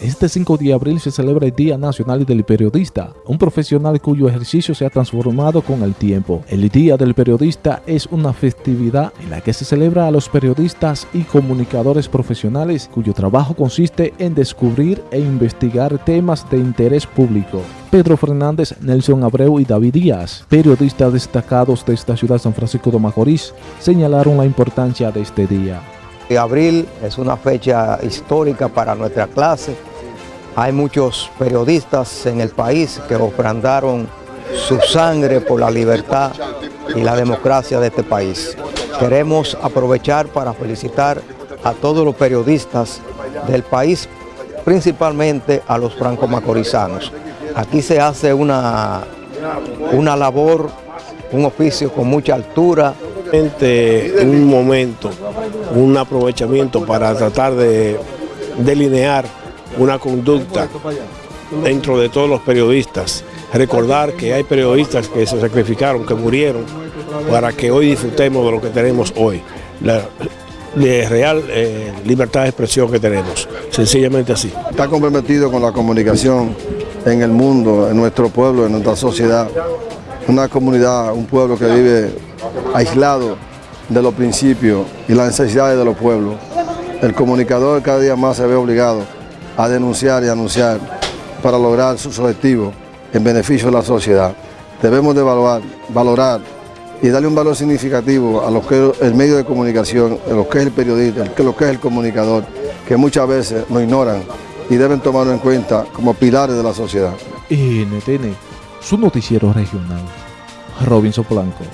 Este 5 de abril se celebra el Día Nacional del Periodista, un profesional cuyo ejercicio se ha transformado con el tiempo. El Día del Periodista es una festividad en la que se celebra a los periodistas y comunicadores profesionales cuyo trabajo consiste en descubrir e investigar temas de interés público. Pedro Fernández, Nelson Abreu y David Díaz, periodistas destacados de esta ciudad San Francisco de Macorís, señalaron la importancia de este día. Abril es una fecha histórica para nuestra clase. Hay muchos periodistas en el país que ofrendaron su sangre por la libertad y la democracia de este país. Queremos aprovechar para felicitar a todos los periodistas del país, principalmente a los franco-macorizanos. Aquí se hace una, una labor, un oficio con mucha altura, un momento, un aprovechamiento para tratar de delinear una conducta dentro de todos los periodistas. Recordar que hay periodistas que se sacrificaron, que murieron, para que hoy disfrutemos de lo que tenemos hoy. La, real eh, libertad de expresión que tenemos, sencillamente así. Está comprometido con la comunicación en el mundo, en nuestro pueblo, en nuestra sociedad. Una comunidad, un pueblo que vive aislado de los principios y las necesidades de los pueblos. El comunicador cada día más se ve obligado a denunciar y anunciar para lograr sus objetivos en beneficio de la sociedad. Debemos de evaluar, valorar y darle un valor significativo a que el medio de comunicación, a lo que es el periodista, a lo que es el comunicador, que muchas veces nos ignoran y deben tomarlo en cuenta como pilares de la sociedad. NTN, su noticiero regional. Robinson Blanco.